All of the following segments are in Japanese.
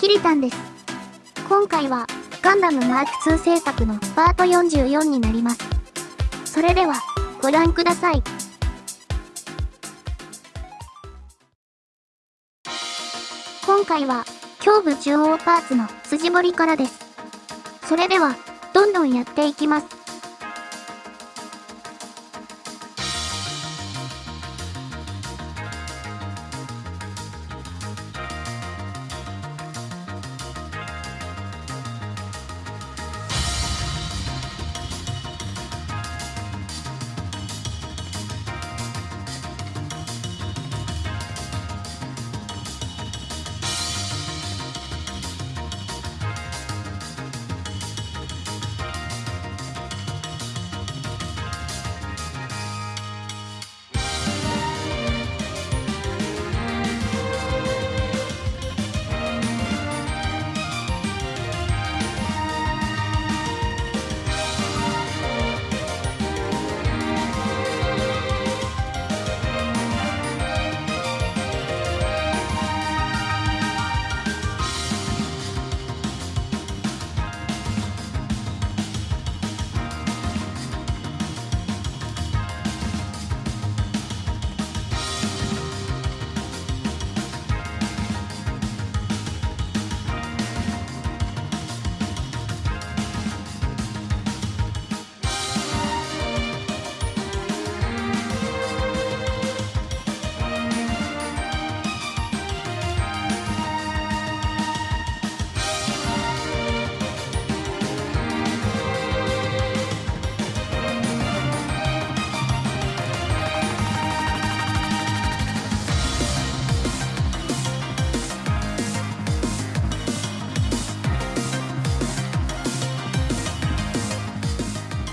キリタンです。今回は、ガンダムマーク2制作のパート44になります。それでは、ご覧ください。今回は、胸部中央パーツの筋彫りからです。それでは、どんどんやっていきます。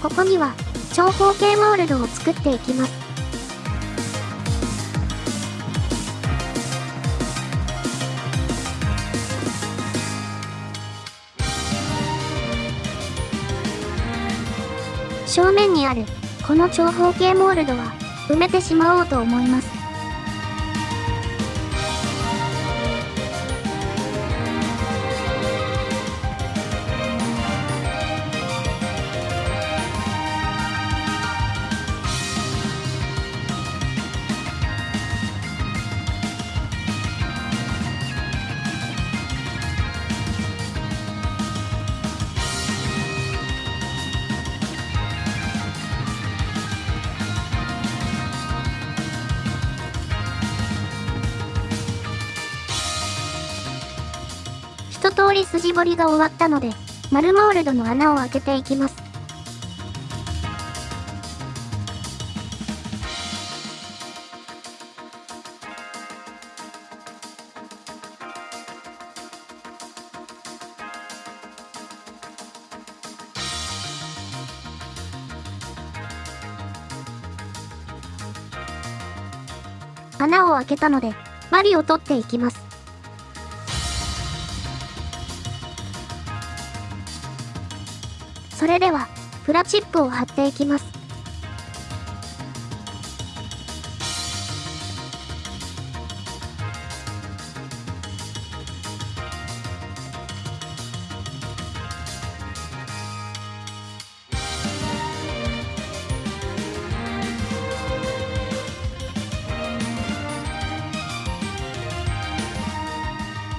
ここには長方形モールドを作っていきます。正面にあるこの長方形モールドは埋めてしまおうと思います。一通り筋彫りが終わったので、丸モールドの穴を開けていきます。穴を開けたので、マリを取っていきます。それでは、プラチップを貼っていきます。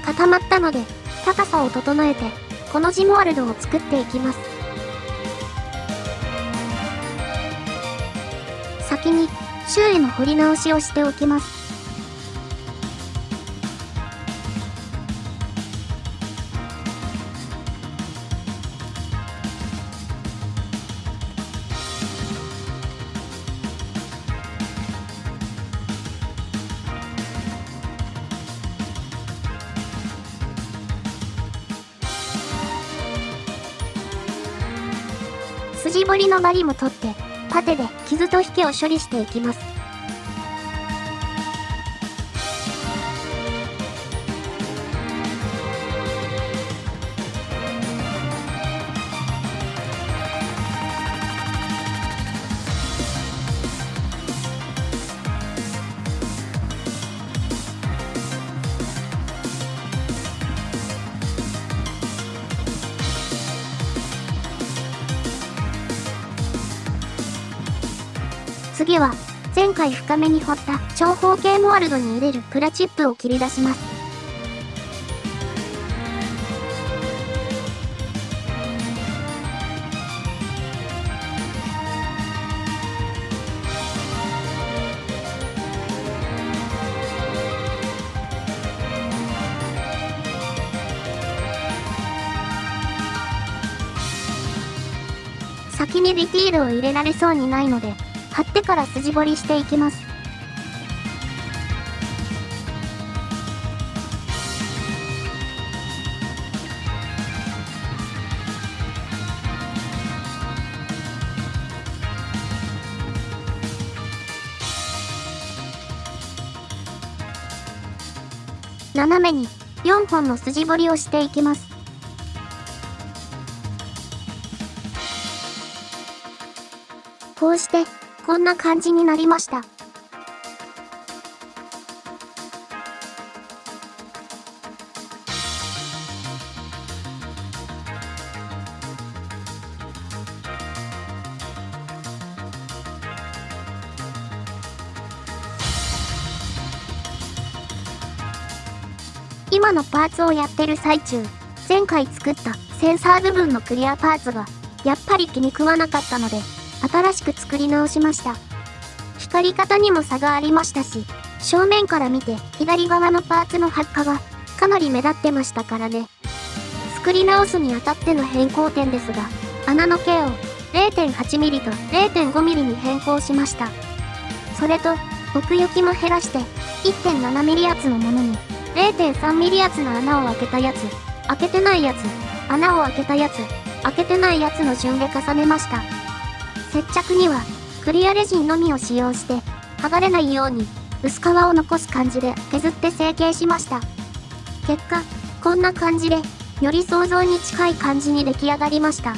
固まったので、高さを整えて、このジモワルドを作っていきます。周囲の掘り直しをしておきます。筋彫りのバリも取ってパテで傷と引けを処理していきます。次は、前回深めに掘った長方形モールドに入れるプラチップを切り出します。先にディティールを入れられそうにないので、から筋彫りしていきます。斜めに4本の筋彫りをしていきます。こうして、こんな感じになりました。今のパーツをやってる最中、前回作ったセンサー部分のクリアパーツが、やっぱり気に食わなかったので、新しく作り直しました。光り方にも差がありましたし、正面から見て左側のパーツの発火がかなり目立ってましたからね。作り直すにあたっての変更点ですが、穴の径を 0.8mm と 0.5mm に変更しました。それと、奥行きも減らして 1.7mm 圧のものに 0.3mm 圧の穴を開けたやつ、開けてないやつ、穴を開けたやつ、開けてないやつの順で重ねました。接着には、クリアレジンのみを使用して、剥がれないように、薄皮を残す感じで削って成形しました。結果、こんな感じで、より想像に近い感じに出来上がりました。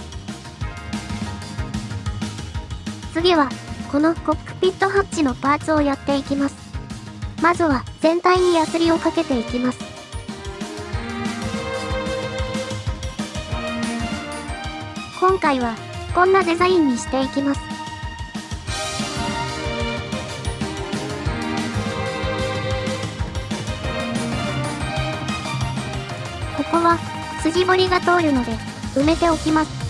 次は、このコックピットハッチのパーツをやっていきます。まずは、全体にヤスリをかけていきます。今回は、こんなデザインにしていきます。ここは筋彫りが通るので埋めておきます。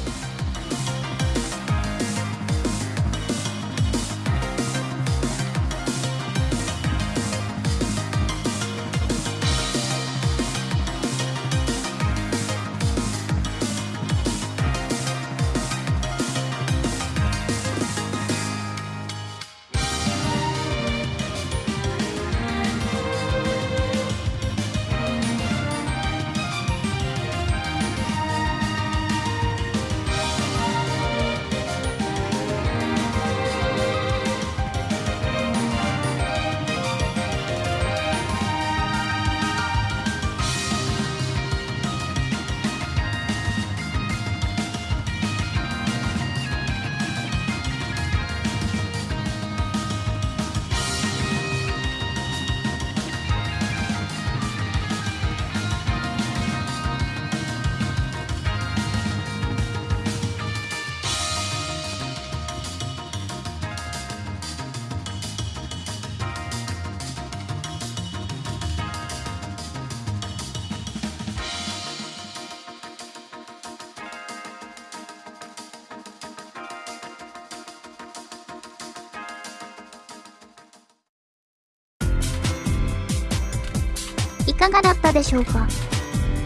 かがだったでしょうか？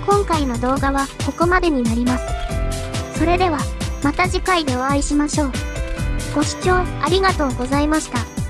今回の動画はここまでになります。それでは、また次回でお会いしましょう。ご視聴ありがとうございました。